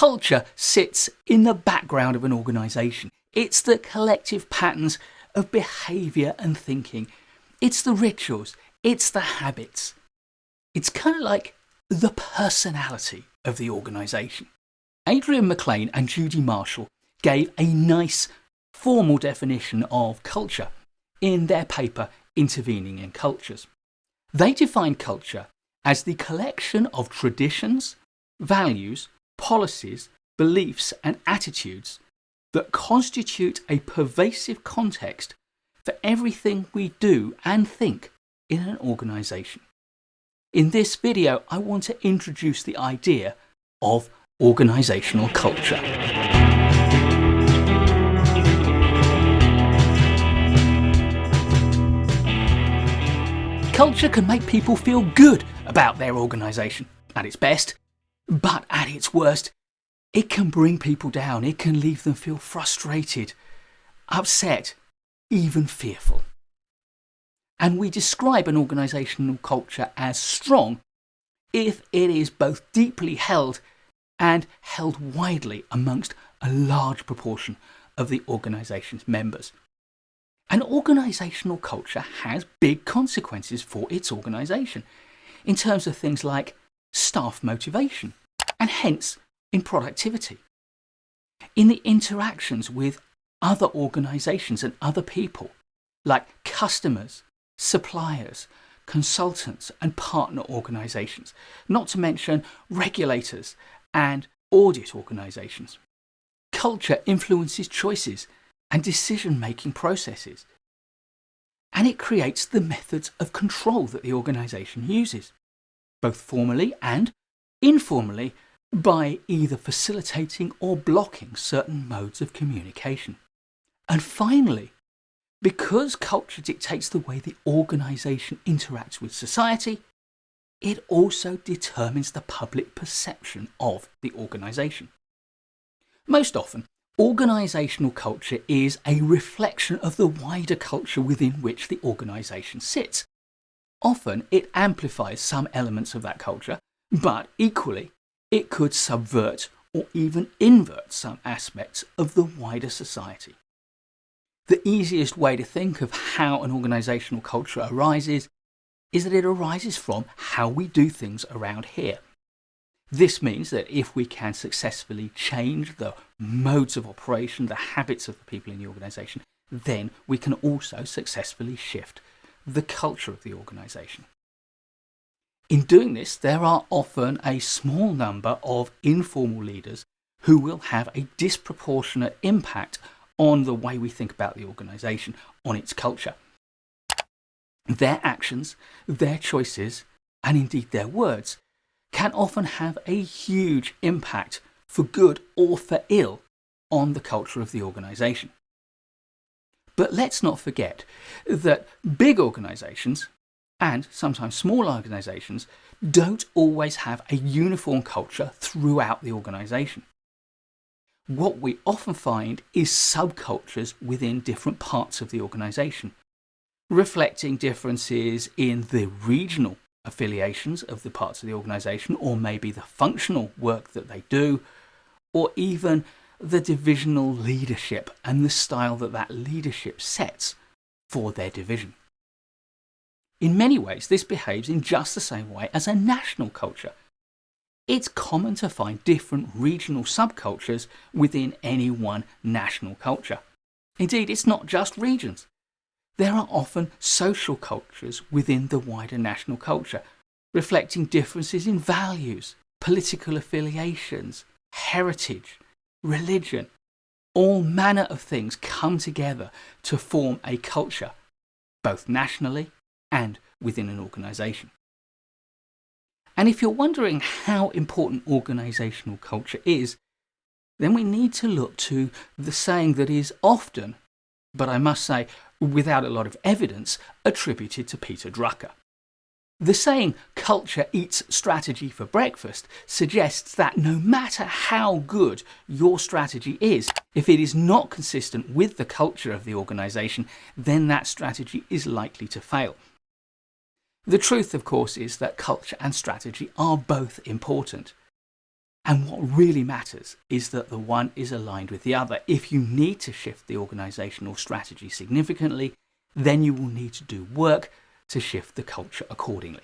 Culture sits in the background of an organisation. It's the collective patterns of behaviour and thinking. It's the rituals. It's the habits. It's kind of like the personality of the organisation. Adrian McLean and Judi Marshall gave a nice formal definition of culture in their paper Intervening in Cultures. They define culture as the collection of traditions, values, policies, beliefs and attitudes that constitute a pervasive context for everything we do and think in an organisation. In this video, I want to introduce the idea of organisational culture. Culture can make people feel good about their organisation at its best, but at its worst, it can bring people down. It can leave them feel frustrated, upset, even fearful. And we describe an organisational culture as strong if it is both deeply held and held widely amongst a large proportion of the organisation's members. An organisational culture has big consequences for its organisation in terms of things like staff motivation and hence in productivity. In the interactions with other organisations and other people like customers, suppliers, consultants and partner organisations, not to mention regulators and audit organisations. Culture influences choices and decision-making processes. And it creates the methods of control that the organisation uses, both formally and informally by either facilitating or blocking certain modes of communication. And finally, because culture dictates the way the organisation interacts with society, it also determines the public perception of the organisation. Most often, Organisational culture is a reflection of the wider culture within which the organisation sits. Often it amplifies some elements of that culture, but equally it could subvert or even invert some aspects of the wider society. The easiest way to think of how an organisational culture arises is that it arises from how we do things around here. This means that if we can successfully change the modes of operation, the habits of the people in the organisation, then we can also successfully shift the culture of the organisation. In doing this, there are often a small number of informal leaders who will have a disproportionate impact on the way we think about the organisation, on its culture. Their actions, their choices, and indeed their words can often have a huge impact for good or for ill on the culture of the organisation. But let's not forget that big organisations and sometimes small organisations don't always have a uniform culture throughout the organisation. What we often find is subcultures within different parts of the organisation, reflecting differences in the regional affiliations of the parts of the organisation, or maybe the functional work that they do, or even the divisional leadership and the style that that leadership sets for their division. In many ways, this behaves in just the same way as a national culture. It's common to find different regional subcultures within any one national culture. Indeed, it's not just regions. There are often social cultures within the wider national culture, reflecting differences in values, political affiliations, heritage, religion. All manner of things come together to form a culture, both nationally and within an organisation. And if you're wondering how important organisational culture is, then we need to look to the saying that is often, but I must say without a lot of evidence, attributed to Peter Drucker. The saying, culture eats strategy for breakfast, suggests that no matter how good your strategy is, if it is not consistent with the culture of the organisation, then that strategy is likely to fail. The truth, of course, is that culture and strategy are both important. And what really matters is that the one is aligned with the other. If you need to shift the organizational strategy significantly, then you will need to do work to shift the culture accordingly.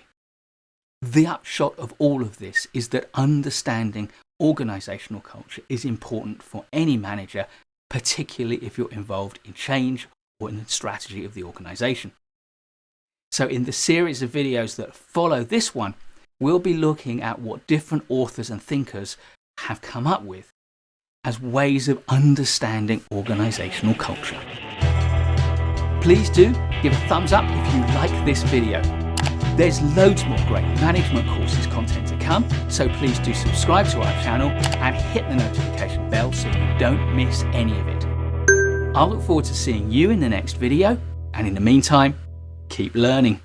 The upshot of all of this is that understanding organizational culture is important for any manager, particularly if you're involved in change or in the strategy of the organization. So in the series of videos that follow this one, we'll be looking at what different authors and thinkers have come up with as ways of understanding organizational culture. Please do give a thumbs up if you like this video. There's loads more great management courses content to come, so please do subscribe to our channel and hit the notification bell so you don't miss any of it. I'll look forward to seeing you in the next video, and in the meantime, keep learning.